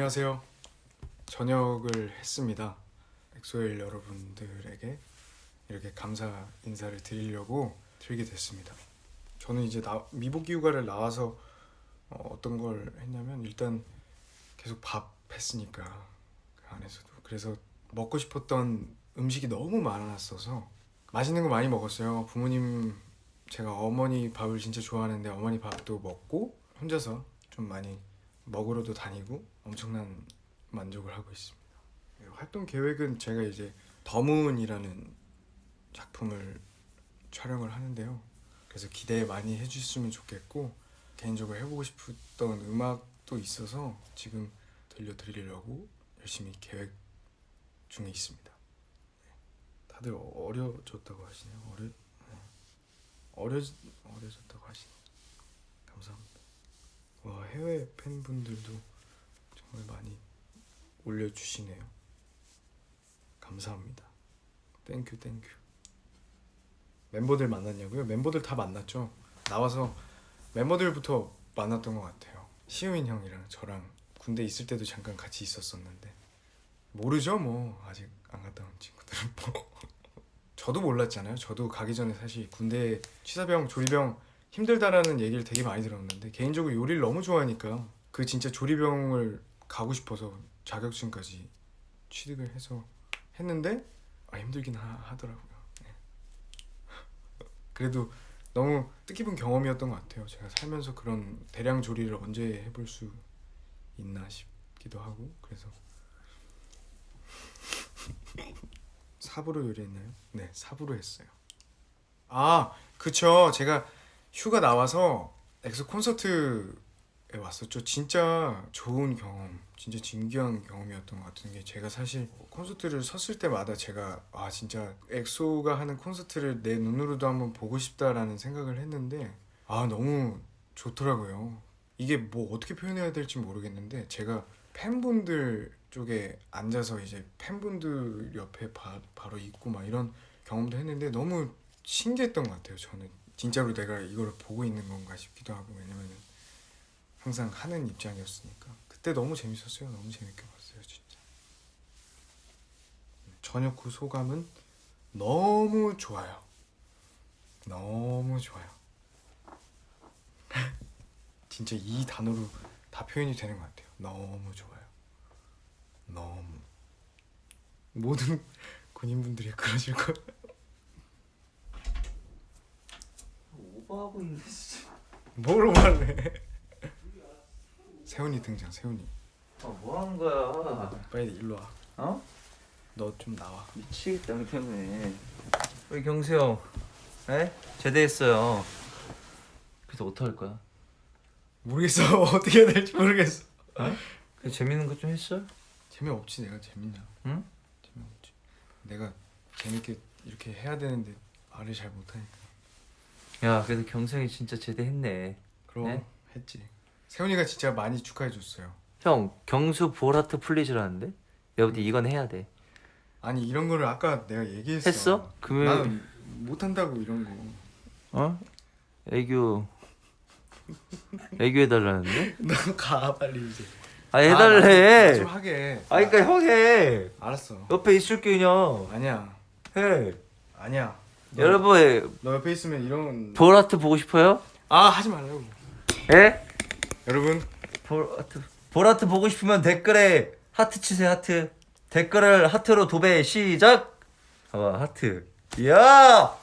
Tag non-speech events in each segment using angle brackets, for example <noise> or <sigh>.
안녕하세요. 전역을 했습니다. 엑소엘 여러분들에게 이렇게 감사 인사를 드리려고 들게 됐습니다. 저는 이제 나, 미복귀 휴가를 나와서 어, 어떤 걸 했냐면 일단 계속 밥 했으니까 그 안에서도 그래서 먹고 싶었던 음식이 너무 많았어서 맛있는 거 많이 먹었어요. 부모님 제가 어머니 밥을 진짜 좋아하는데 어머니 밥도 먹고 혼자서 좀 많이 먹으러도 다니고 엄청난 만족을 하고 있습니다. 네, 활동 계획은 제가 이제 더문이라는 작품을 촬영을 하는데요. 그래서 기대 많이 해주셨으면 좋겠고 개인적으로 해보고 싶었던 음악도 있어서 지금 들려드리려고 열심히 계획 중에 있습니다. 네. 다들 어려졌다고 하시네요. 어려 네. 어려 어려졌다고 하시네요. 해외 팬분들도 정말 많이 올려주시네요. 감사합니다. Thank you, thank you. 멤버들 만났냐고요? 멤버들 다 만났죠. 나와서 멤버들부터 만났던 것 같아요. 시우민 형이랑 저랑 군대 있을 때도 잠깐 같이 있었었는데 모르죠 뭐 아직 안 갔다 온 친구들은 뭐 <laughs> 저도 몰랐잖아요. 저도 가기 전에 사실 군대 취사병 조리병 힘들다라는 얘기를 되게 많이 들었는데 개인적으로 요리를 너무 좋아하니까 그 진짜 조리병을 가고 싶어서 자격증까지 취득을 해서 했는데 아 힘들긴 하, 더라고요 <laughs> 그래도 너무 뜻깊은 경험이었던 것 같아요. 제가 살면서 그런 대량 조리를 언제 해볼 수 있나 싶기도 하고 그래서 <laughs> 삽으로 요리했나요? 네, 삽으로 했어요. 아, 그쵸. 제가 휴가 나와서 엑소 콘서트에 왔었죠. 진짜 좋은 경험, 진짜 진귀한 경험이었던 것 같은 게 제가 사실 콘서트를 섰을 때마다 제가 아 진짜 엑소가 하는 콘서트를 내 눈으로도 한번 보고 싶다라는 생각을 했는데 아 너무 좋더라고요. 이게 뭐 어떻게 표현해야 될지 모르겠는데 제가 팬분들 쪽에 앉아서 이제 팬분들 옆에 바, 바로 있고 막 이런 경험도 했는데 너무 신기했던 것 같아요. 저는 진짜로 내가 이걸 보고 있는 건가 싶기도 하고 왜냐면은 항상 하는 입장이었으니까 그때 너무 재밌었어요. 너무 재밌게 봤어요, 진짜. 저녁 후 소감은 너무 좋아요. 너무 좋아요. <laughs> 진짜 이 단어로 다 표현이 되는 것 같아요. 너무 좋아요. 너무 모든 <laughs> 군인분들이 그러실 거예요. 오버하고 있는데 진짜 뭘 말해? 세훈이 등장. 세훈이. 아, 뭐 하는 거야 빨리 일로 와. 어? 너 좀 나와. 미치겠다 형 때문에 우리 경수 형 에? 제대했어요 그래서 어떡할 거야? 모르겠어. <laughs> 어떻게 해야 될지 모르겠어. 그 재밌는 거 좀 했어? 재미없지 내가 재밌냐? 응? 재미없지. 내가 재밌게 이렇게 해야 되는데 말을 잘 못하니까. 야 그래도 경수 형이 진짜 제대했네 그럼 네? 했지. 세훈이가 진짜 많이 축하해 줬어요. 형 경수 볼하트 플리즈라는데? 내가 볼때 이건 해야 돼 아니 이런 거를 아까 내가 얘기했어. 했어? 그러면 나는 못한다고 이런 거. 어? 애교 애교 해달라는데? 너 <laughs> 가 빨리 이제. 아 아, 해달래 좀 하게. 아 그니까 형해 알았어. 옆에 있을 게 그냥 아니야. 해 아니야. 너, 여러분 너 옆에 있으면 이런. 볼하트 보고 싶어요? 아 하지 말라고. 예? 여러분 볼하트 볼하트 보고 싶으면 댓글에 하트 치세요 하트 댓글을 하트로 도배 시작 봐봐 하트 이야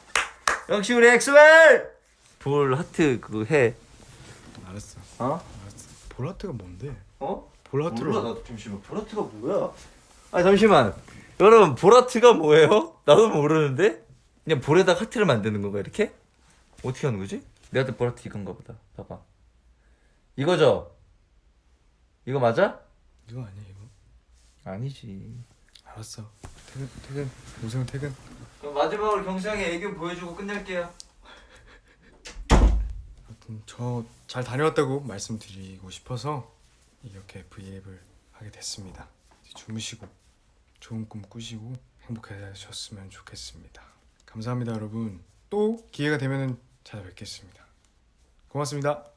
역시 우리 엑소엘 볼 하트 그거 해 알았어. 어? 알았어. 볼 하트가 뭔데? 어? 볼 하트로. 몰라 나 잠시만 볼 하트가 뭐야 아 잠시만 여러분 볼 하트가 뭐예요? 나도 모르는데 그냥 볼에다 하트를 만드는 건가 이렇게? 어떻게 하는 거지? 내가 볼 볼하트 이건가 보다 봐봐 이거죠? 이거 맞아? 이거 아니야 이거? 아니지 알았어. 퇴근 퇴근. 오세훈 퇴근. 그럼 마지막으로 경수 형의 애교 보여주고 끝낼게요 아무튼 저 잘 다녀왔다고 말씀드리고 싶어서 이렇게 브이앱을 하게 됐습니다. 주무시고 좋은 꿈 꾸시고 행복하셨으면 좋겠습니다. 감사합니다, 여러분. 또 기회가 되면 찾아뵙겠습니다. 고맙습니다.